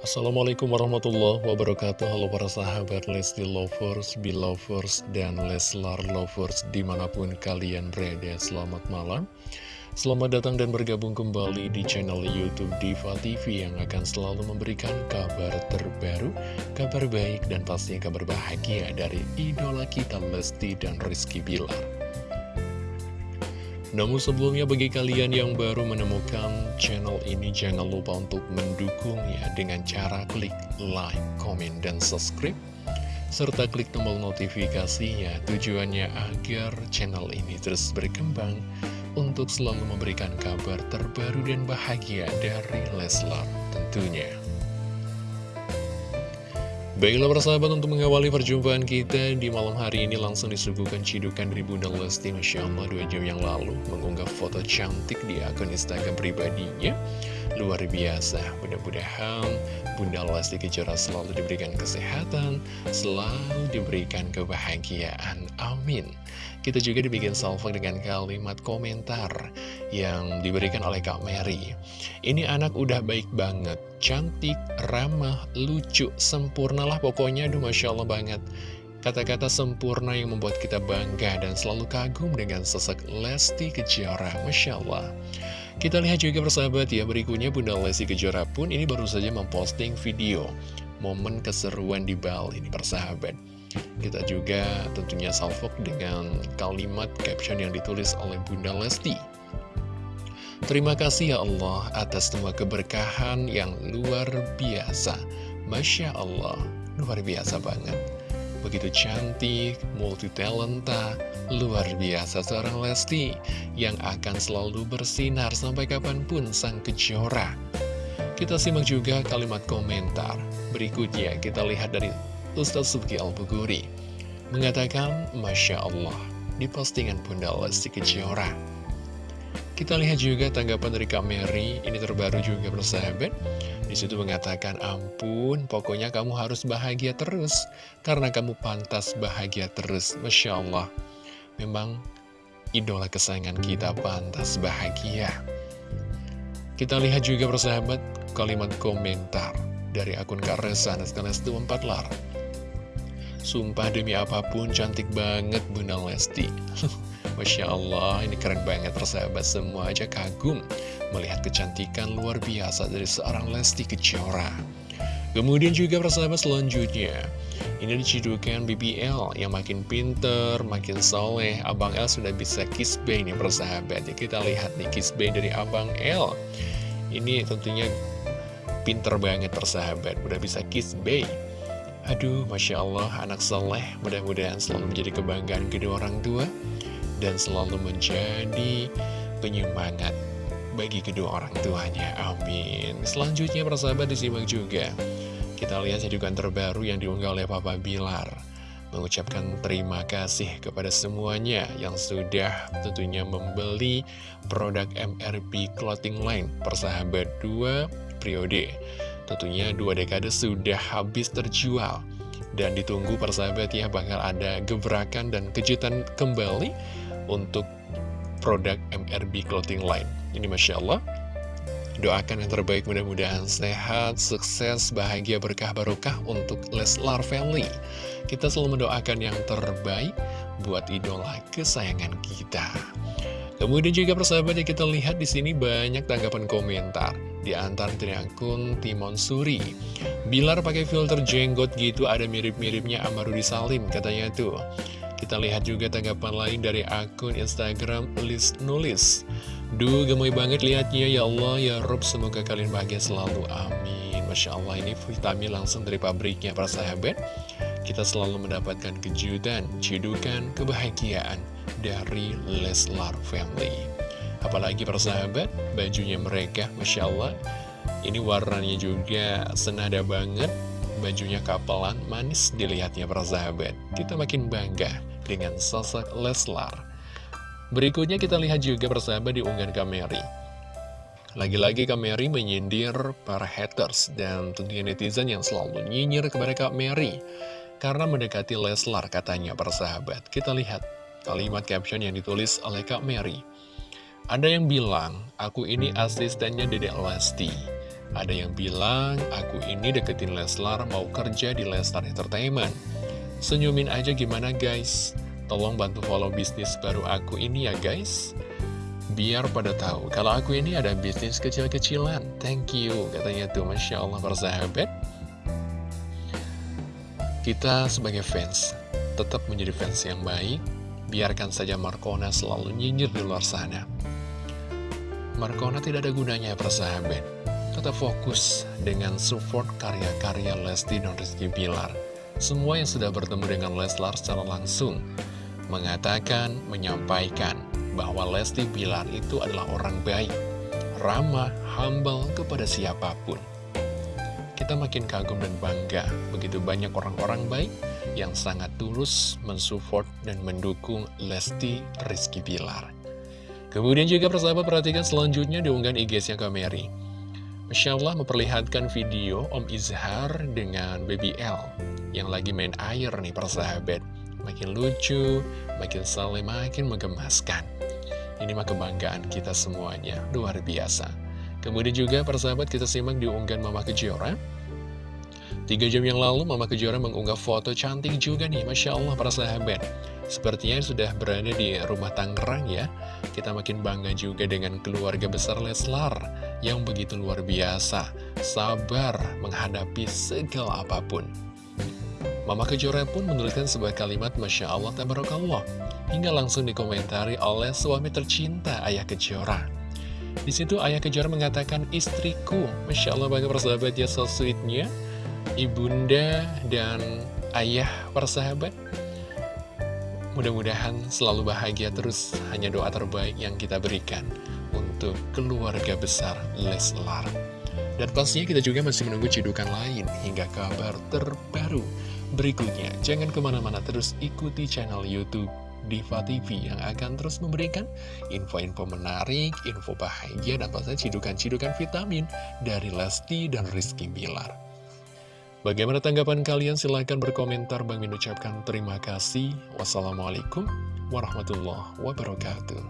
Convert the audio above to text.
Assalamualaikum warahmatullahi wabarakatuh. Halo para sahabat Lesti Lovers, Belovers, dan Leslar Lovers di mana pun kalian berada Selamat malam. Selamat datang dan bergabung kembali di channel Youtube Diva TV Yang akan selalu memberikan kabar terbaru, kabar baik, dan pastinya kabar bahagia Dari idola kita Lesti dan Rizky Bilar namun sebelumnya bagi kalian yang baru menemukan channel ini jangan lupa untuk mendukungnya dengan cara klik like, comment, dan subscribe serta klik tombol notifikasinya tujuannya agar channel ini terus berkembang untuk selalu memberikan kabar terbaru dan bahagia dari Leslar tentunya. Baiklah persahabat untuk mengawali perjumpaan kita di malam hari ini langsung disuguhkan cidukan dari Bunda Lesti Masya Allah dua jam yang lalu. Mengunggah foto cantik di akun Instagram pribadinya. Luar biasa, mudah-mudahan Bunda Lesti Kejora selalu diberikan kesehatan, selalu diberikan kebahagiaan, amin. Kita juga dibikin salvo dengan kalimat komentar yang diberikan oleh Kak Mary. Ini anak udah baik banget, cantik, ramah, lucu, sempurna lah pokoknya, aduh Masya Allah banget. Kata-kata sempurna yang membuat kita bangga dan selalu kagum dengan sosok Lesti Kejora, Masya Allah. Kita lihat juga persahabat ya, berikutnya Bunda Lesti Kejora pun ini baru saja memposting video momen keseruan di Bali ini persahabat. Kita juga tentunya salvok dengan kalimat caption yang ditulis oleh Bunda Lesti. Terima kasih ya Allah atas semua keberkahan yang luar biasa. Masya Allah, luar biasa banget. Begitu cantik, multi talenta, luar biasa seorang Lesti yang akan selalu bersinar sampai kapan pun sang kejora. Kita simak juga kalimat komentar. Berikutnya kita lihat dari Ustaz Subki Al-Buguri mengatakan, Masya Allah, di postingan Bunda Lesti Kejora. Kita lihat juga tanggapan dari Kak Mary, ini terbaru juga bersahabat. Di situ mengatakan, ampun, pokoknya kamu harus bahagia terus, karena kamu pantas bahagia terus. Masya Allah, memang idola kesayangan kita pantas bahagia. Kita lihat juga persahabat kalimat komentar dari akun Kak Resa Naskanas 24 Lar. Sumpah demi apa pun cantik banget Bunda Lesti Masya Allah ini keren banget persahabat semua. Aja kagum Melihat kecantikan luar biasa dari seorang Lesti Kejora. Kemudian juga persahabat selanjutnya Ini dicidukan BBL yang makin pinter, makin soleh. Abang L sudah bisa kiss bay nih persahabat. Ya, Kita lihat nih kiss bay dari Abang L. Ini tentunya pinter banget persahabat Udah bisa kiss bay. Aduh, Masya Allah, anak soleh. Mudah-mudahan selalu menjadi kebanggaan kedua orang tua dan selalu menjadi penyemangat bagi kedua orang tuanya. Amin. Selanjutnya, persahabat disimak juga. Kita lihat cedukan terbaru yang diunggah oleh Papa Bilar. Mengucapkan terima kasih kepada semuanya yang sudah tentunya membeli produk MRB Clothing Line persahabat 2 periode. Tentunya dua dekade sudah habis terjual Dan ditunggu persahabat ya bakal ada gebrakan dan kejutan kembali Untuk produk MRB Clothing Line. Ini Masya Allah. Doakan yang terbaik mudah-mudahan sehat, sukses, bahagia, berkah, barokah untuk Leslar Family. Kita selalu mendoakan yang terbaik buat idola kesayangan kita. Kemudian juga persahabat ya kita lihat di sini banyak tanggapan komentar. Di antara dari akun Timon Suri. Bilar pakai filter jenggot gitu ada mirip-miripnya Amarudi Salim katanya tuh. Kita lihat juga tanggapan lain dari akun Instagram Lis Nulis. Duh gemoy banget liatnya ya Allah ya Rob semoga kalian bahagia selalu amin. Masya Allah ini vitamin langsung dari pabriknya para sahabat. Kita selalu mendapatkan kejutan, cidukan, kebahagiaan dari Leslar Family. Apalagi persahabat, bajunya mereka, Masya Allah, ini warnanya juga senada banget, bajunya kapelan, manis dilihatnya persahabat. Kita makin bangga dengan sosok Leslar. Berikutnya kita lihat juga persahabat di unggahan Kameri. Lagi-lagi Kak Mary menyindir para haters dan tentunya netizen yang selalu nyinyir kepada Kak Mary karena mendekati Leslar katanya persahabat. Kita lihat Kalimat caption yang ditulis oleh Kak Mary. Ada yang bilang, aku ini asistennya Dedek Lesti. Ada yang bilang, aku ini deketin Leslar mau kerja di Leslar Entertainment. Senyumin aja gimana guys? Tolong bantu follow bisnis baru aku ini ya guys. Biar pada tahu, kalau aku ini ada bisnis kecil-kecilan. Thank you, katanya tuh, Masya Allah persahabat. Kita sebagai fans, tetap menjadi fans yang baik. Biarkan saja Markona selalu nyinyir di luar sana. Markona tidak ada gunanya persahabat tetap fokus dengan support karya-karya Lesti dan Rizky Bilar. Semua yang sudah bertemu dengan Leslar secara langsung mengatakan, menyampaikan bahwa Lesti Bilar itu adalah orang baik, ramah, humble kepada siapa pun. Kita makin kagum dan bangga, begitu banyak orang-orang baik yang sangat tulus mensupport dan mendukung Lesti Rizky Bilar. Kemudian juga persahabat perhatikan selanjutnya diunggah IG-nya Kameri. Masya Allah memperlihatkan video Om Izhar dengan Baby L yang lagi main air nih persahabat. Makin lucu, makin saling makin menggemaskan. Ini mah kebanggaan kita semuanya, luar biasa. Kemudian juga persahabat kita simak diunggah Mama Kejora. Tiga jam yang lalu Mama Kejora mengunggah foto cantik juga nih, Masya Allah para sahabat. Sepertinya sudah berada di rumah Tangerang ya Kita makin bangga juga dengan keluarga besar Leslar Yang begitu luar biasa. Sabar menghadapi segala apa pun. Mama Kejora pun menuliskan sebuah kalimat Masya Allah Tabarakallah. Hingga langsung dikomentari oleh suami tercinta Ayah Kejora. Di situ Ayah Kejora mengatakan istriku Masya Allah bangga persahabat ya so sweetnya Ibunda dan ayah persahabat. Mudah-mudahan selalu bahagia terus hanya doa terbaik yang kita berikan keluarga besar Leslar. Dan pastinya kita juga masih menunggu cidukan lain hingga kabar terbaru berikutnya. Jangan ke mana-mana terus ikuti channel Youtube Diva TV yang akan terus memberikan info-info menarik, info bahagia, dan pastinya cidukan-cidukan vitamin dari Lesti dan Rizky Bilar. Bagaimana tanggapan kalian? Silahkan berkomentar. Bang Min ucapkan terima kasih. Wassalamualaikum warahmatullahi wabarakatuh.